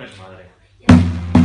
desmadre